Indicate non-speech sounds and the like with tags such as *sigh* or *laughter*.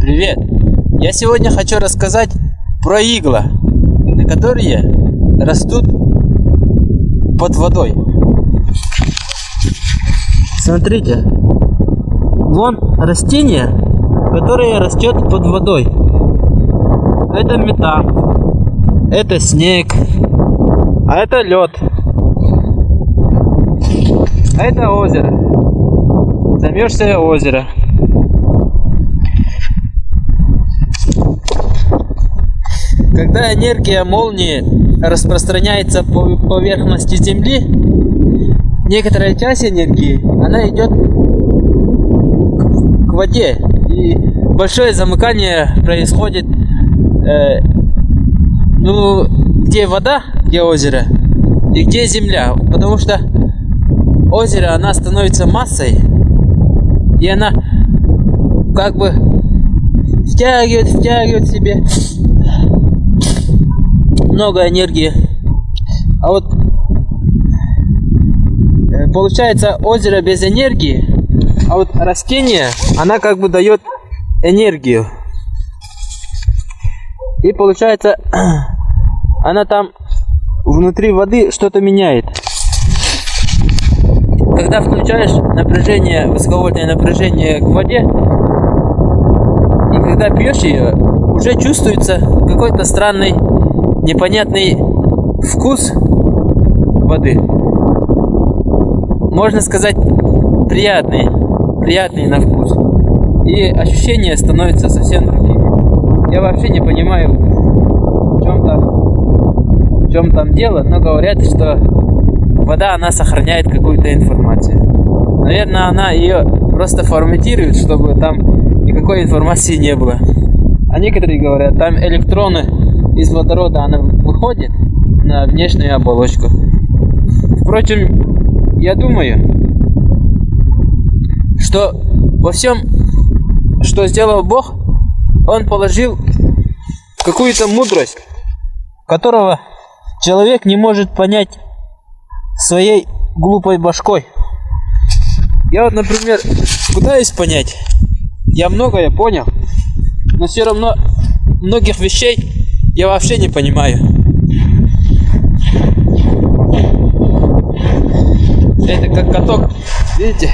Привет! Я сегодня хочу рассказать про игла, которые растут под водой. Смотрите, вон растение, которое растет под водой. Это метан, это снег, а это лед, а это озеро, замерзшее озеро. Когда энергия молнии распространяется по поверхности Земли, некоторая часть энергии, она идет к воде. И большое замыкание происходит, э, ну, где вода, где озеро, и где земля. Потому что озеро, она становится массой, и она как бы втягивает, втягивает себе много энергии. А вот э, получается озеро без энергии, а вот растение, она как бы дает энергию. И получается, *clears throat* она там внутри воды что-то меняет. Когда включаешь напряжение, высоковольтное напряжение к воде, и когда пьешь ее, уже чувствуется какой-то странный непонятный вкус воды. Можно сказать, приятный, приятный на вкус. И ощущения становятся совсем другими. Я вообще не понимаю, в чем там, в чем там дело, но говорят, что вода, она сохраняет какую-то информацию. Наверное, она ее просто форматирует, чтобы там никакой информации не было. А некоторые говорят, там электроны из водорода она выходит на внешнюю оболочку. Впрочем, я думаю, что во всем, что сделал Бог, Он положил какую-то мудрость, которого человек не может понять своей глупой башкой. Я вот, например, пытаюсь понять, я многое понял, но все равно многих вещей я вообще не понимаю. Это как каток, видите?